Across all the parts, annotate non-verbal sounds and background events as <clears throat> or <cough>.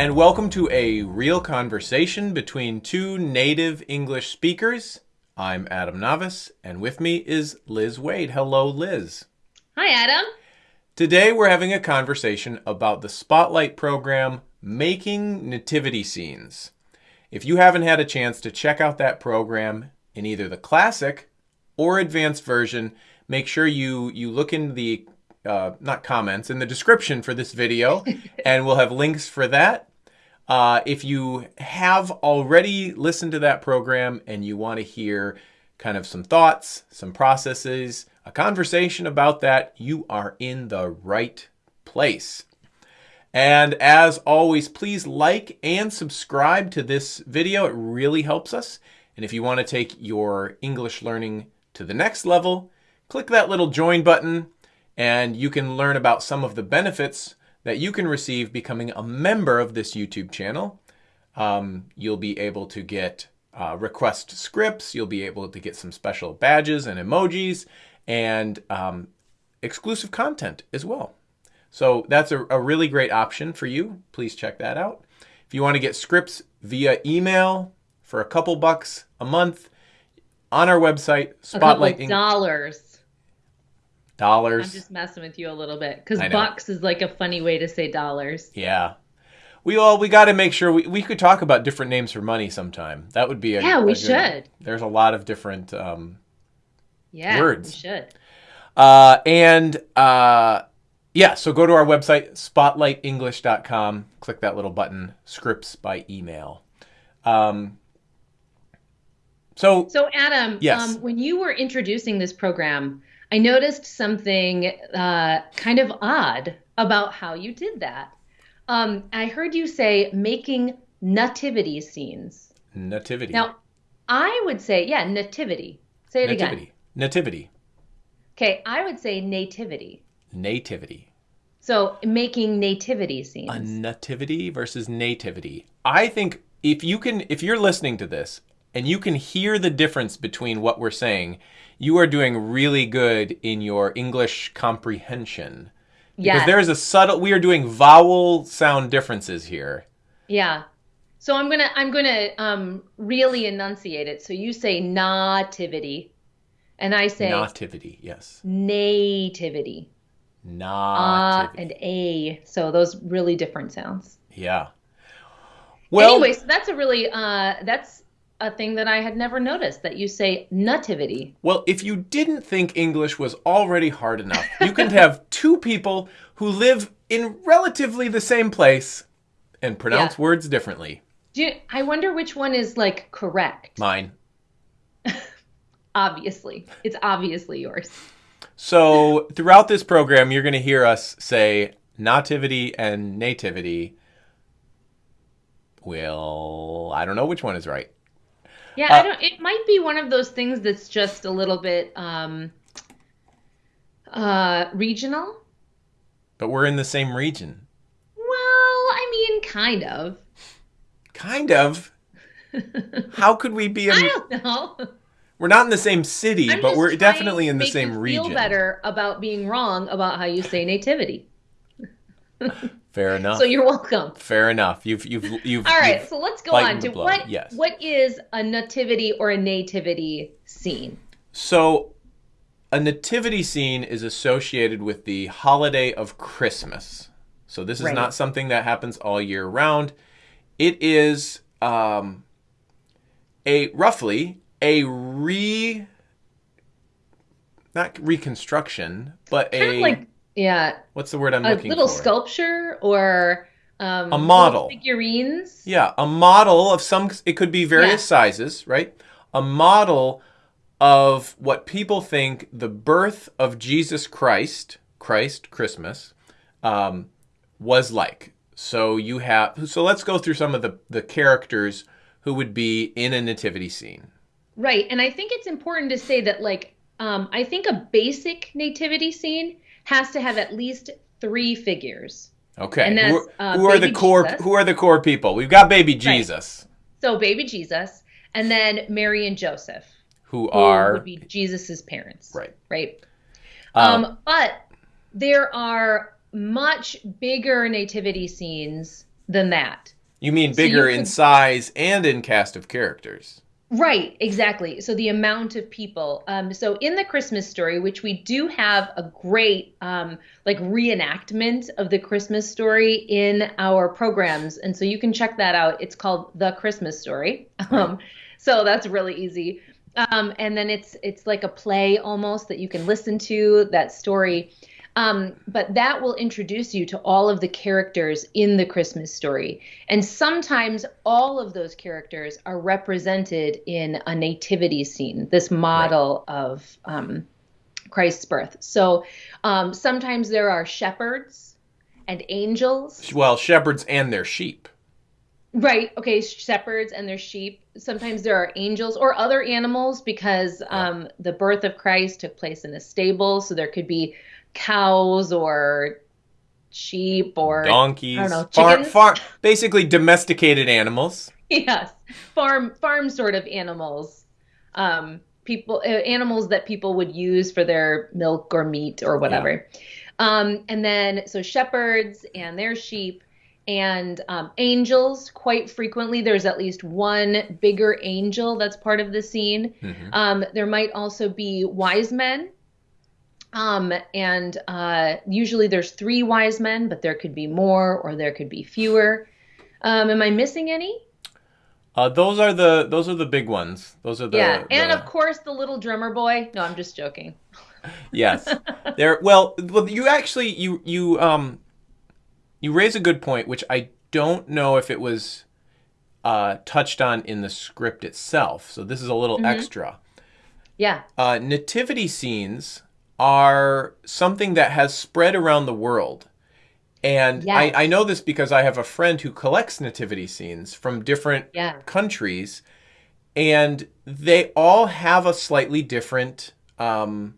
and welcome to a real conversation between two native English speakers. I'm Adam Navis, and with me is Liz Waid. Hello, Liz. Hi, Adam. Today we're having a conversation about the Spotlight program, Making Nativity Scenes. If you haven't had a chance to check out that program in either the classic or advanced version, make sure you, you look in the uh, not comments in the description for this video, <laughs> and we'll have links for that. Uh, if you have already listened to that program and you want to hear kind of some thoughts, some processes, a conversation about that, you are in the right place. And as always, please like and subscribe to this video. It really helps us. And if you want to take your English learning to the next level, click that little join button and you can learn about some of the benefits that you can receive becoming a member of this YouTube channel. Um, you'll be able to get uh, request scripts, you'll be able to get some special badges and emojis, and um, exclusive content as well. So that's a, a really great option for you. Please check that out. If you want to get scripts via email for a couple bucks a month on our website, Spotlight. A couple dollars dollars. I'm just messing with you a little bit because bucks is like a funny way to say dollars. Yeah. We all we got to make sure we, we could talk about different names for money sometime. That would be a yeah. We a should. there's a lot of different um, yeah words. We should. Uh, and uh, yeah, so go to our website spotlightenglish.com. Click that little button, scripts by email. Um, so so Adam, yes. Um, when you were introducing this program, I noticed something uh, kind of odd about how you did that. Um, I heard you say making nativity scenes. Nativity. Now, I would say, yeah, nativity. Say it nativity. again. Nativity. Okay, I would say nativity. Nativity. So making nativity scenes. A nativity versus nativity. I think if you can, if you're listening to this and you can hear the difference between what we're saying, you are doing really good in your English comprehension. Because there's a subtle we are doing vowel sound differences here. Yeah. So I'm gonna I'm gonna um, really enunciate it. So you say nativity, and I say nativity. Yes. Nativity. Nativity. Uh, and a. So those really different sounds. Yeah. Well. Anyway, so that's a really uh, that's a thing that I had never noticed that you say nativity. Well, if you didn't think English was already hard enough, you can have <laughs> two people who live in relatively the same place and pronounce yeah. words differently. Do you, I wonder which one is like correct? Mine. <laughs> obviously. It's obviously yours. So, throughout this program, you're going to hear us say nativity and nativity. Well, I don't know which one is right. Yeah, uh, I don't. It might be one of those things that's just a little bit um, uh, regional. But we're in the same region. Well, I mean, kind of. Kind of. How could we be? <laughs> I don't know. We're not in the same city, I'm but we're definitely in the same region. Feel better about being wrong about how you say nativity. <laughs> Fair <laughs> enough. So you're welcome. Fair enough. You've you've you've. All right, you've so let's go on to what yes. what is a nativity or a nativity scene? So, a nativity scene is associated with the holiday of Christmas. So this is right. not something that happens all year round. It is um, a roughly a re not reconstruction, but kind a like yeah. What's the word I'm a looking for? A little sculpture or um, a model figurines. Yeah, a model of some. It could be various yeah. sizes, right? A model of what people think the birth of Jesus Christ, Christ Christmas, um, was like. So you have. So let's go through some of the the characters who would be in a nativity scene. Right, and I think it's important to say that, like, um, I think a basic nativity scene has to have at least three figures. Okay. And that's, who, uh, who are the core Jesus. who are the core people? We've got baby Jesus. Right. So baby Jesus and then Mary and Joseph. Who, who are would be Jesus's parents. Right. Right. Um, um, but there are much bigger nativity scenes than that. You mean So you bigger in size and in cast of characters? Right, exactly. So the amount of people. Um, so in the Christmas story, which we do have a great um, like reenactment of the Christmas story in our programs, and so you can check that out. It's called The Christmas Story. Um, so that's really easy. Um, and then it's it's like a play almost that you can listen to that story. Um, but that will introduce you to all of the characters in the Christmas story. And sometimes all of those characters are represented in a nativity scene, this model of um, Christ's birth. So um, sometimes there are shepherds and angels. Well, shepherds and their sheep. Right. Okay. Shepherds and their sheep. Sometimes there are angels or other animals because um, the birth of Christ took place in a stable. So there could be cows or sheep or Donkeys. I don't know, Farm, chickens? farm, basically domesticated animals. <laughs> yes, farm farm sort of animals. Um, people uh, animals that people would use for their milk or meat or whatever. Um, and then so shepherds and their sheep and um, angels quite frequently there's at least one bigger angel that's part of the scene Mhm. um, there might also be wise men um, and uh, usually there's three wise men but there could be more or there could be fewer um, am i missing any Uh, those are the those are the big ones. Those are the yeah and the- of course the little drummer boy no i'm just joking <laughs> yes. There. Well, well, you actually you you um you raise a good point, which I don't know if it was uh, touched on in the script itself. So this is a little Mm-hmm. extra. yeah Uh, nativity scenes are something that has spread around the world. And Yes. I, I know this because I have a friend who collects nativity scenes from different Yeah. countries, and they all have a slightly different um,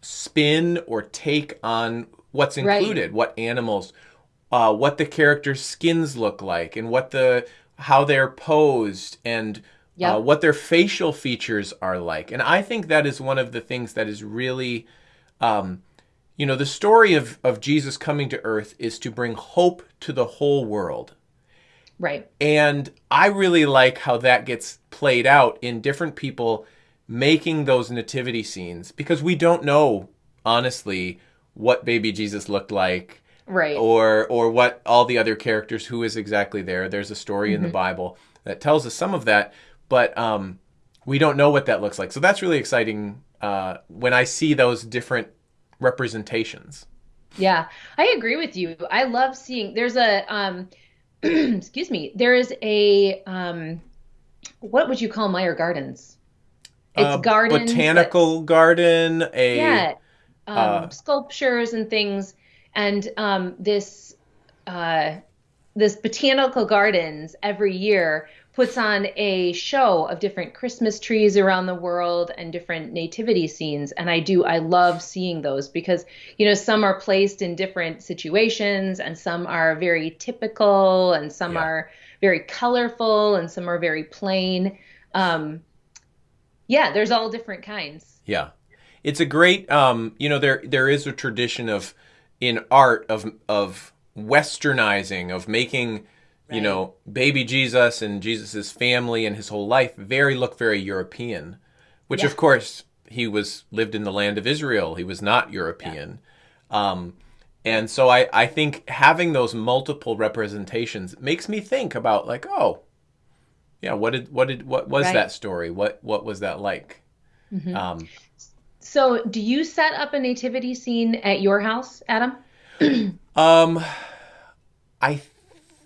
spin or take on what's Right. included, what animals, uh, what the characters' skins look like, and what the how they're posed, and Yep. uh, what their facial features are like. And I think that is one of the things that is really, um, you know, the story of of Jesus coming to Earth is to bring hope to the whole world. right And I really like how that gets played out in different people making those nativity scenes because we don't know honestly what baby Jesus looked like right or or what all the other characters who is exactly there. There's a story in the Bible that tells us some of that, but um, we don't know what that looks like. So that's really exciting uh, when I see those different representations. Yeah, I agree with you. I love seeing there's a um <clears throat> excuse me, there is a um what would you call Meijer Gardens? It's Uh, gardens that- botanical garden, a yeah, um, uh, sculptures and things, and um, this uh, this botanical gardens every year puts on a show of different Christmas trees around the world and different nativity scenes. And I do, I love seeing those because, you know, some are placed in different situations and some are very typical and some Yeah. are very colorful and some are very plain. Um, yeah, there's all different kinds. Yeah, it's a great. Um, you know, there there is a tradition of in art of of westernizing of making you know baby Jesus and Jesus's family and his whole life very look very European, which Yeah. of course he was lived in the land of Israel. He was not European. Um, and so I, I think having those multiple representations makes me think about like oh yeah what did what did what was Right. that story what what was that like um, So, do you set up a nativity scene at your house, Adam? <clears throat> Um, I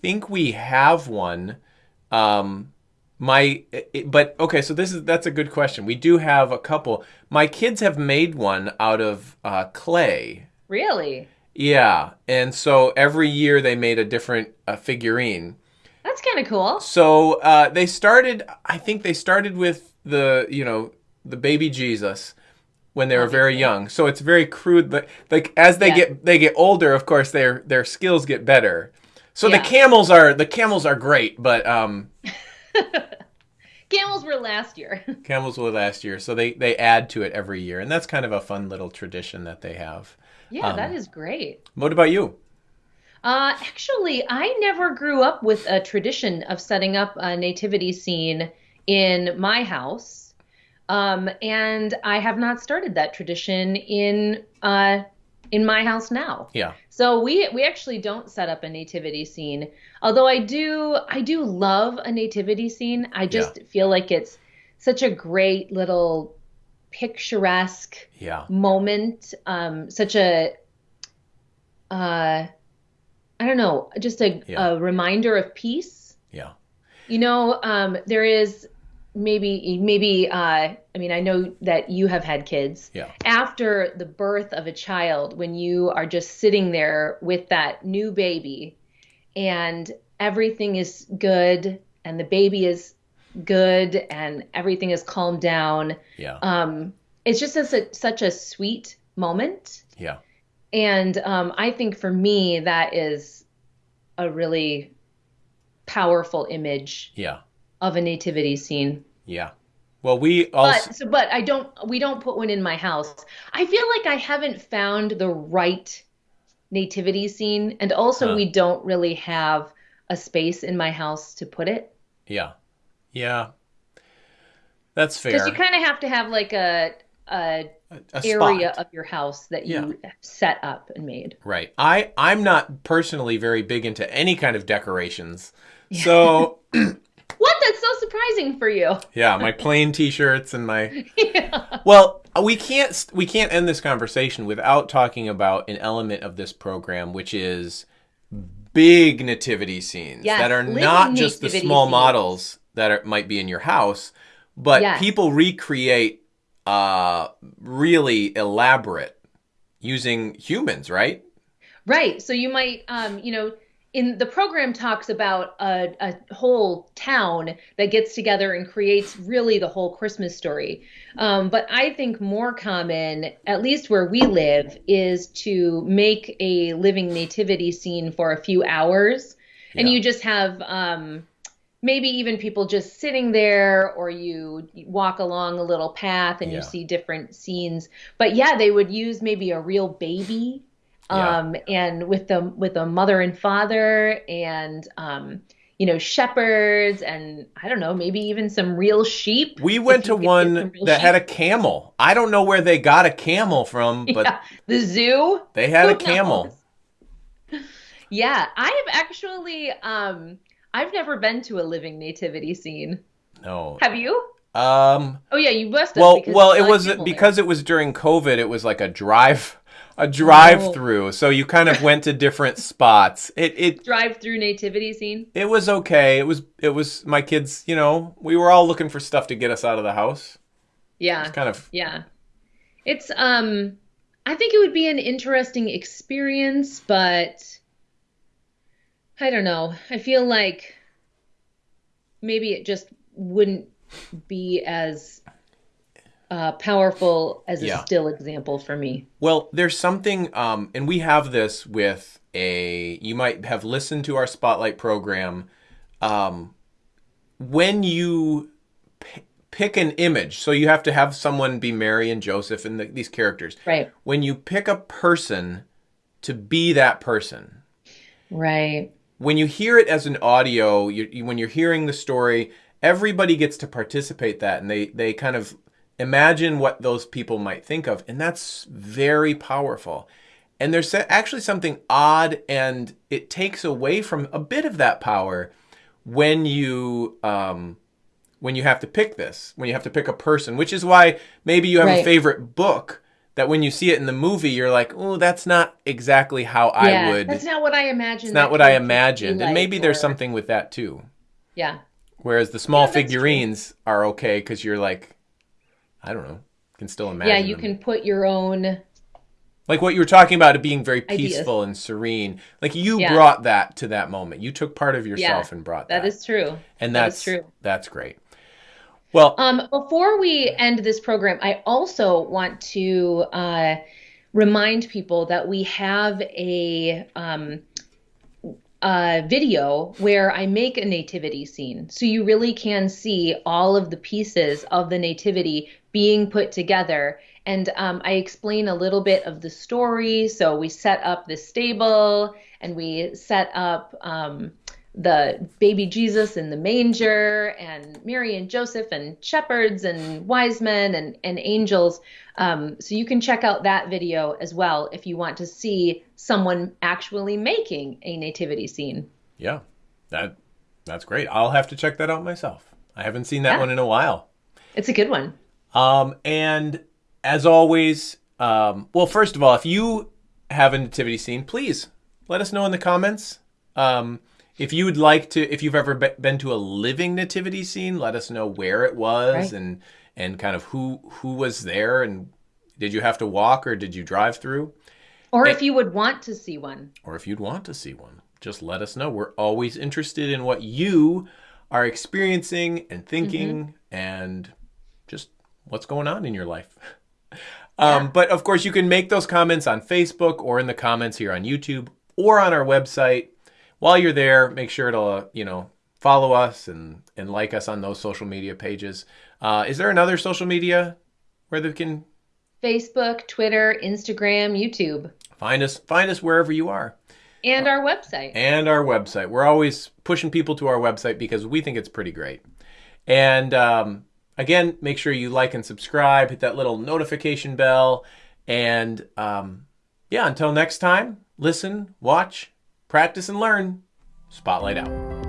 think we have one. Um, my, it, but okay, so this is that's a good question. We do have a couple. My kids have made one out of uh, clay. Really? Yeah, and so every year they made a different uh, figurine. That's kind of cool. So uh, they started. I think they started with the you know the baby Jesus when they were very young. So it's very crude, but like as they Yeah. get they get older, of course their their skills get better. So the camels are the camels are great, but um, <laughs> Camels were last year. <laughs> camels were last year, so they they add to it every year, and that's kind of a fun little tradition that they have. yeah, Um, that is great. What about you? Uh, actually, I never grew up with a tradition of setting up a nativity scene in my house. Um, and I have not started that tradition in uh, in my house now. Yeah. So we we actually don't set up a nativity scene. Although I do I do love a nativity scene. I just Yeah. feel like it's such a great little picturesque Yeah. moment. Um, such a uh, I don't know, just a, Yeah. a reminder of peace. Yeah. You know, um, there is maybe maybe uh, I mean I know that you have had kids. Yeah. After the birth of a child, when you are just sitting there with that new baby and everything is good and the baby is good and everything is calmed down, Yeah. um, it's just a, such a sweet moment. Yeah. And um, I think for me, that is a really powerful image Yeah. Of a nativity scene. Yeah. Well, we also But so, but I don't. We don't put one in my house. I feel like I haven't found the right nativity scene, and also Huh. we don't really have a space in my house to put it yeah. Yeah. That's fair. because you kind of have to have like a, a A- area of your house that you Yeah. set up and made. Right. I I'm not personally very big into any kind of decorations. So, <clears throat> What? That's so surprising for you. yeah, my plain t-shirts and my <laughs> yeah. Well, we can't we can't end this conversation without talking about an element of this program which is big nativity scenes Yes, that are not just the small scenes. models that are, might be in your house, but Yes. people recreate uh really elaborate using humans, right? Right. So you might, um, you know, in the program talks about a, a whole town that gets together and creates really the whole Christmas story. Um, but I think more common, at least where we live, is to make a living nativity scene for a few hours, and you just have. Um, Maybe even people just sitting there, or you walk along a little path and Yeah. you see different scenes. But yeah, they would use maybe a real baby Yeah. um, and with the with a mother and father and um, you know shepherds and I don't know maybe even some real sheep. We went to one that had a camel. I don't know where they got a camel from, <laughs> but yeah, the zoo. they had a camel. knows? <laughs> Yeah, I have actually um, I've never been to a living nativity scene. No. Have you? Um Oh yeah, you must have. Well, well, it was there. because it was during COVID. It was like a drive, a drive Oh. through. So you kind of went to different spots. It it drive-through nativity scene. it was okay. It was it was my kids. You know, we were all looking for stuff to get us out of the house. Yeah. It's kind of Yeah. It's um I think it would be an interesting experience, but I don't know. I feel like maybe it just wouldn't be as uh, powerful as a Yeah. still example for me. well. There's something, um, and we have this with a. You might have listened to our spotlight program. Um, when you pick an image, so you have to have someone be Mary and Joseph and the, these characters. Right. when you pick a person to be that person, Right. when you hear it as an audio, you, you, when you're hearing the story, everybody gets to participate that, and they they kind of imagine what those people might think of, and that's very powerful. And there's actually something odd, and it takes away from a bit of that power when you um, when you have to pick this, when you have to pick a person, which is why maybe you have a favorite book that when you see it in the movie, you're like, oh, that's not exactly how yeah. I would. That's not what I imagined. It's not what I character to be imagined. and like, maybe there's something with that too. Yeah. Whereas the small Yeah, figurines are okay because you're like, I don't know, can still imagine. Yeah, you them. can put your own Like what you were talking about, it being very Ideas. peaceful and serene. Like you Yeah. brought that to that moment. You took part of yourself Yeah, and brought that. that is true. and that that's is true. That's great. Well, Um, before we end this program, I also want to uh, remind people that we have a um, a video where I make a nativity scene. So you really can see all of the pieces of the nativity being put together. And um, I explain a little bit of the story. So we set up the stable and we set up um, the baby Jesus in the manger and Mary and Joseph and shepherds and wise men and, and angels. Um, so you can check out that video as well if you want to see someone actually making a nativity scene. Yeah, that that's great. I'll have to check that out myself. I haven't seen that yeah. one in a while. It's a good one. Um, and as always, um, well, first of all, if you have a nativity scene, please let us know in the comments. Um, if you would like to, if you've ever been to a living nativity scene, let us know where it was right. and and kind of who who was there and did you have to walk or did you drive through? Or and, if you would want to see one. Or if you'd want to see one, just let us know. We're always interested in what you are experiencing and thinking mm-hmm. and just what's going on in your life. <laughs> Um, But of course, you can make those comments on Facebook or in the comments here on YouTube or on our website. While you're there, make sure to uh, you know follow us and and like us on those social media pages. Uh, is there another social media where they can? Facebook, Twitter, Instagram, YouTube. Find us find us wherever you are. And our website. And our website. We're always pushing people to our website because we think it's pretty great. And um, again, make sure you like and subscribe, hit that little notification bell. And um, yeah, until next time, listen, watch, practice, and learn. Spotlight out.